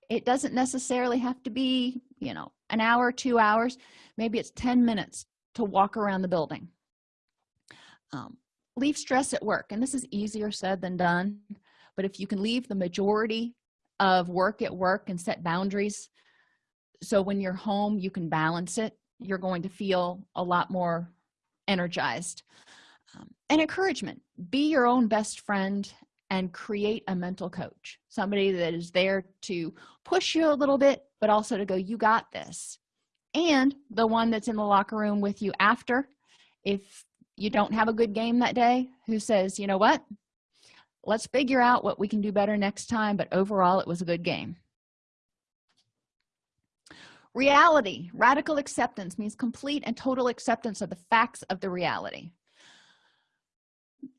It doesn't necessarily have to be you know an hour two hours. Maybe it's 10 minutes to walk around the building. Um, leave stress at work and this is easier said than done but if you can leave the majority of work at work and set boundaries so when you're home you can balance it you're going to feel a lot more energized. Um, and encouragement. Be your own best friend and create a mental coach. Somebody that is there to push you a little bit but also to go you got this. And the one that's in the locker room with you after if you don't have a good game that day who says you know what? Let's figure out what we can do better next time. But overall it was a good game reality radical acceptance means complete and total acceptance of the facts of the reality.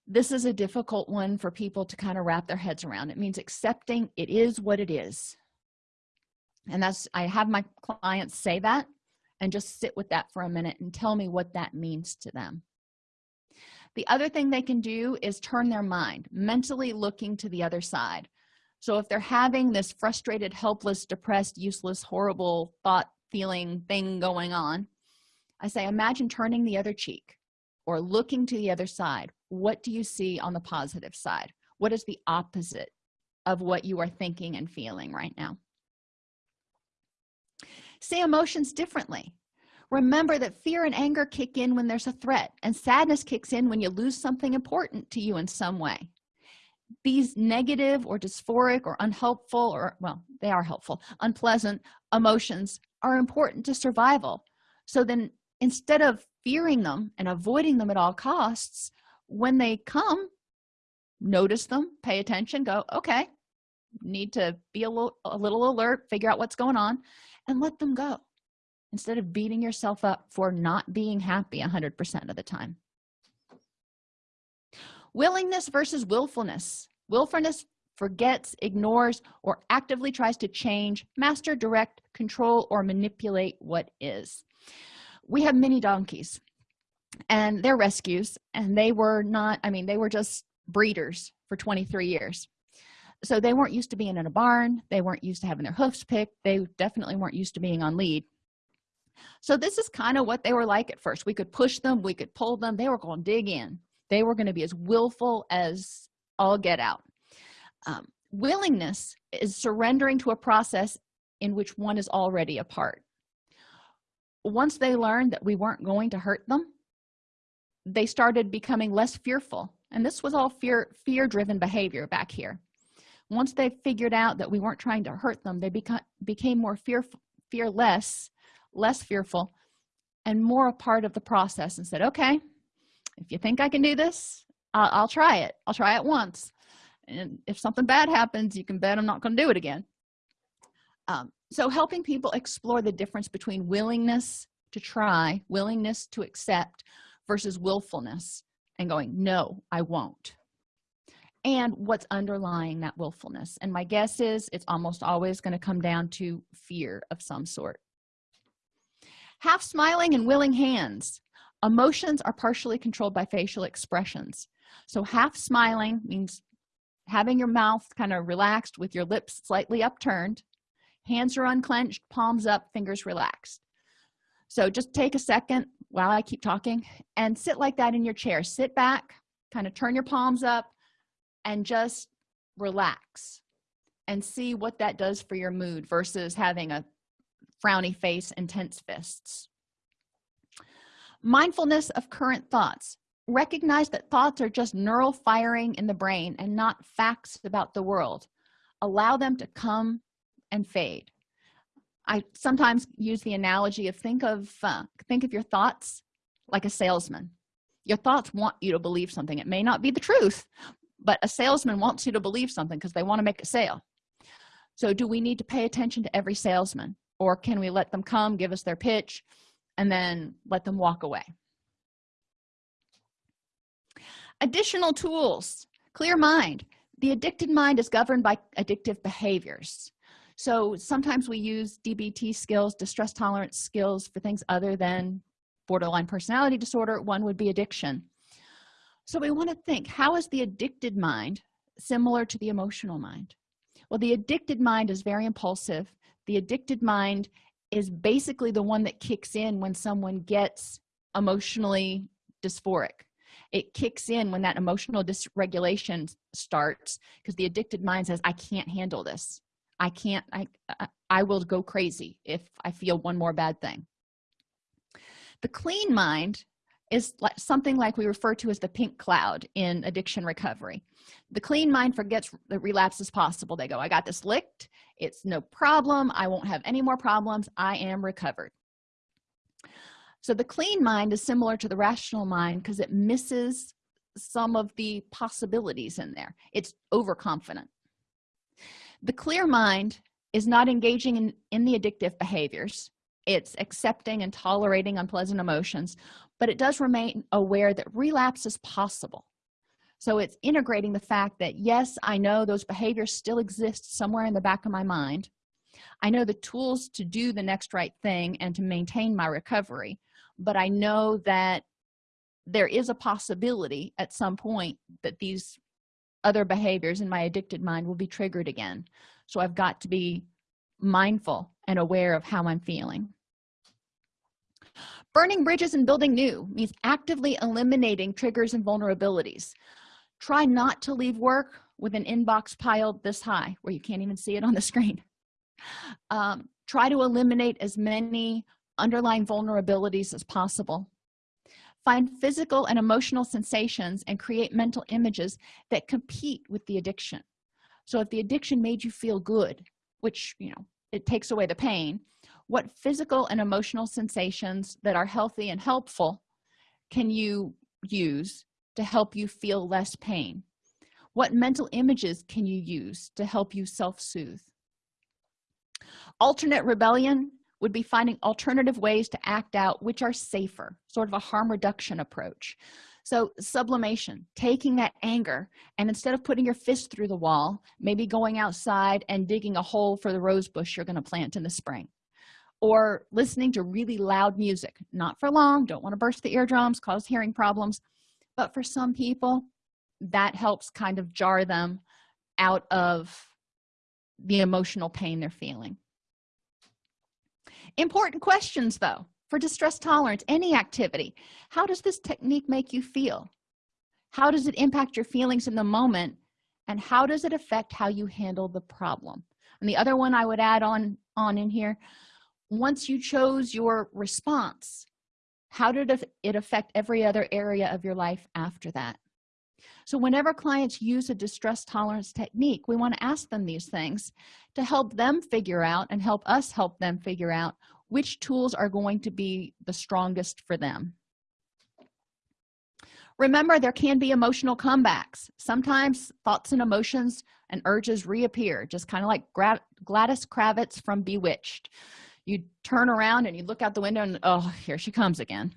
This is a difficult one for people to kind of wrap their heads around. It means accepting it is what it is. And that's i have my clients say that and just sit with that for a minute and tell me what that means to them. The other thing they can do is turn their mind mentally looking to the other side so if they're having this frustrated helpless depressed useless horrible thought feeling thing going on i say imagine turning the other cheek or looking to the other side. What do you see on the positive side? What is the opposite of what you are thinking and feeling right now? See emotions differently. Remember that fear and anger kick in when there's a threat and sadness kicks in when you lose something important to you in some way these negative or dysphoric or unhelpful or well they are helpful unpleasant emotions are important to survival. So then instead of fearing them and avoiding them at all costs when they come notice them pay attention go okay need to be a little a little alert figure out what's going on and let them go. Instead of beating yourself up for not being happy 100 percent of the time willingness versus willfulness. Willfulness forgets ignores or actively tries to change master direct control or manipulate what is. We have many donkeys and they're rescues and they were not i mean they were just breeders for 23 years. So they weren't used to being in a barn. They weren't used to having their hoofs picked. They definitely weren't used to being on lead. So this is kind of what they were like at first. We could push them. We could pull them. They were going to dig in they were going to be as willful as all get out. Um, willingness is surrendering to a process in which one is already a part. Once they learned that we weren't going to hurt them they started becoming less fearful. And this was all fear fear driven behavior back here. Once they figured out that we weren't trying to hurt them they become became more fearful fearless less fearful and more a part of the process and said okay if you think i can do this i'll, I'll try it. I'll try it once. And if something bad happens you can bet i'm not going to do it again. Um, so helping people explore the difference between willingness to try willingness to accept versus willfulness and going no i won't. And what's underlying that willfulness. And my guess is it's almost always going to come down to fear of some sort. Half smiling and willing hands emotions are partially controlled by facial expressions. So half smiling means having your mouth kind of relaxed with your lips slightly upturned. Hands are unclenched palms up fingers relaxed. So just take a second while i keep talking and sit like that in your chair. Sit back kind of turn your palms up and just relax and see what that does for your mood versus having a frowny face and tense fists mindfulness of current thoughts. Recognize that thoughts are just neural firing in the brain and not facts about the world. Allow them to come and fade. I sometimes use the analogy of think of uh, think of your thoughts like a salesman. Your thoughts want you to believe something. It may not be the truth but a salesman wants you to believe something because they want to make a sale. So do we need to pay attention to every salesman? Or can we let them come give us their pitch and then let them walk away. Additional tools. Clear mind. The addicted mind is governed by addictive behaviors. So sometimes we use dbt skills distress tolerance skills for things other than borderline personality disorder. One would be addiction. So we want to think how is the addicted mind similar to the emotional mind? Well the addicted mind is very impulsive. The addicted mind is basically the one that kicks in when someone gets emotionally dysphoric. It kicks in when that emotional dysregulation starts because the addicted mind says i can't handle this. I can't i i will go crazy if i feel one more bad thing. The clean mind is something like we refer to as the pink cloud in addiction recovery. The clean mind forgets that relapse is possible. They go i got this licked. It's no problem. I won't have any more problems. I am recovered. So the clean mind is similar to the rational mind because it misses some of the possibilities in there. It's overconfident. The clear mind is not engaging in, in the addictive behaviors. It's accepting and tolerating unpleasant emotions but it does remain aware that relapse is possible. So it's integrating the fact that yes i know those behaviors still exist somewhere in the back of my mind. I know the tools to do the next right thing and to maintain my recovery but i know that there is a possibility at some point that these other behaviors in my addicted mind will be triggered again. So i've got to be mindful and aware of how i'm feeling burning bridges and building new means actively eliminating triggers and vulnerabilities. Try not to leave work with an inbox piled this high where you can't even see it on the screen. Um, try to eliminate as many underlying vulnerabilities as possible. Find physical and emotional sensations and create mental images that compete with the addiction. So if the addiction made you feel good which you know it takes away the pain what physical and emotional sensations that are healthy and helpful can you use to help you feel less pain? What mental images can you use to help you self-soothe? Alternate rebellion would be finding alternative ways to act out which are safer sort of a harm reduction approach. So sublimation taking that anger and instead of putting your fist through the wall maybe going outside and digging a hole for the rose bush you're going to plant in the spring or listening to really loud music. Not for long don't want to burst the eardrums cause hearing problems but for some people that helps kind of jar them out of the emotional pain they're feeling. Important questions though for distress tolerance any activity. How does this technique make you feel? How does it impact your feelings in the moment? And how does it affect how you handle the problem? And the other one i would add on on in here once you chose your response how did it affect every other area of your life after that? So whenever clients use a distress tolerance technique we want to ask them these things to help them figure out and help us help them figure out which tools are going to be the strongest for them. Remember there can be emotional comebacks. Sometimes thoughts and emotions and urges reappear just kind of like gladys kravitz from bewitched you turn around and you look out the window and oh here she comes again.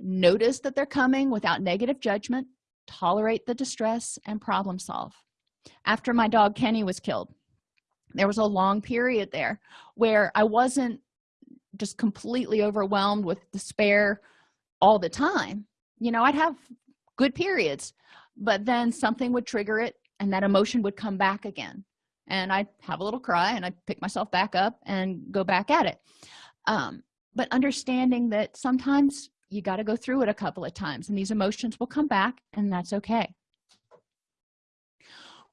Notice that they're coming without negative judgment. Tolerate the distress and problem solve. After my dog kenny was killed there was a long period there where i wasn't just completely overwhelmed with despair all the time. You know i'd have good periods but then something would trigger it and that emotion would come back again and i have a little cry and i pick myself back up and go back at it. Um, but understanding that sometimes you got to go through it a couple of times and these emotions will come back and that's okay.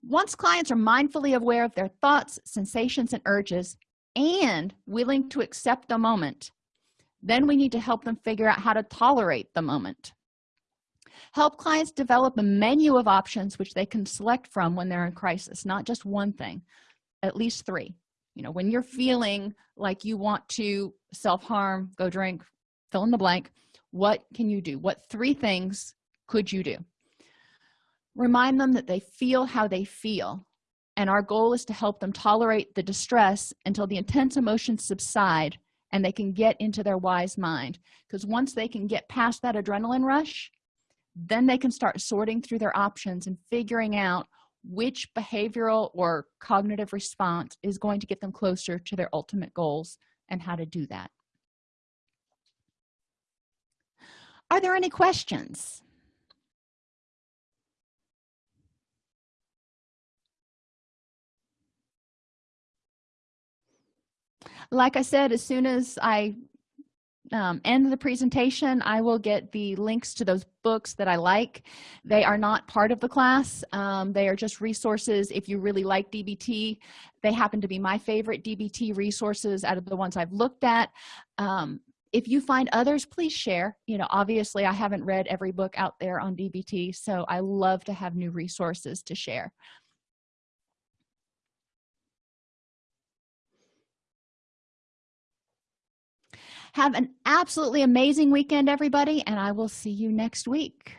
Once clients are mindfully aware of their thoughts sensations and urges and willing to accept the moment then we need to help them figure out how to tolerate the moment help clients develop a menu of options which they can select from when they're in crisis not just one thing at least three. You know when you're feeling like you want to self-harm go drink fill in the blank what can you do? What three things could you do? Remind them that they feel how they feel and our goal is to help them tolerate the distress until the intense emotions subside and they can get into their wise mind. Because once they can get past that adrenaline rush then they can start sorting through their options and figuring out which behavioral or cognitive response is going to get them closer to their ultimate goals and how to do that. Are there any questions? Like i said as soon as i um, end of the presentation i will get the links to those books that i like. They are not part of the class. Um, they are just resources. If you really like dbt they happen to be my favorite dbt resources out of the ones i've looked at. Um, if you find others please share. You know obviously i haven't read every book out there on dbt so i love to have new resources to share have an absolutely amazing weekend everybody and i will see you next week.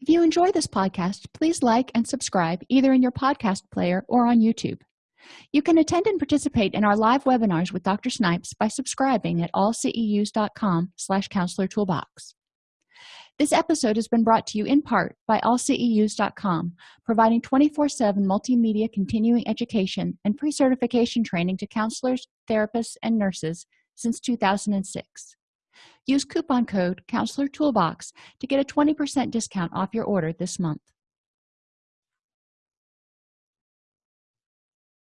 If you enjoy this podcast please like and subscribe either in your podcast player or on youtube. You can attend and participate in our live webinars with dr snipes by subscribing at allceus.com slash counselor toolbox this episode has been brought to you in part by allceus.com providing 24-7 multimedia continuing education and pre-certification training to counselors therapists and nurses since 2006 use coupon code counselor toolbox to get a 20 percent discount off your order this month